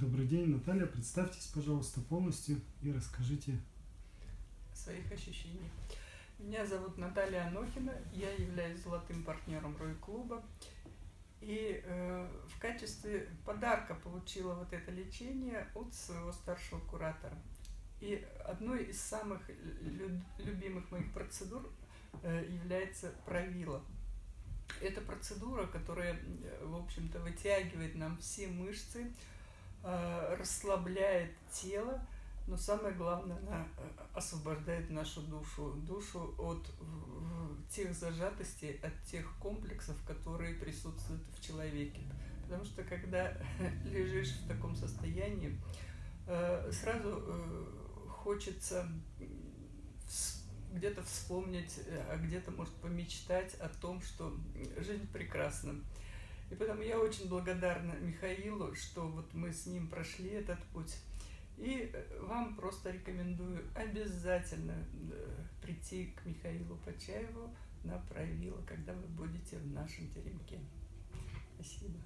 Добрый день, Наталья. Представьтесь, пожалуйста, полностью и расскажите. своих ощущений. Меня зовут Наталья Анохина, я являюсь золотым партнером Рой-клуба. И э, в качестве подарка получила вот это лечение от своего старшего куратора. И одной из самых лю- любимых моих процедур э, является правила. Это процедура, которая, э, в общем-то, вытягивает нам все мышцы, расслабляет тело, но самое главное, она э, освобождает нашу душу, душу от тех зажатостей, от тех комплексов, которые присутствуют в человеке. Потому что когда лежишь в таком состоянии, э, сразу э, хочется где-то вспомнить, э, а где-то, может, помечтать о том, что жизнь прекрасна. И поэтому я очень благодарна Михаилу, что вот мы с ним прошли этот путь. И э, вам просто рекомендую обязательно э, прийти к Михаилу Почаеву на правило, когда вы будете в нашем теремке. Спасибо.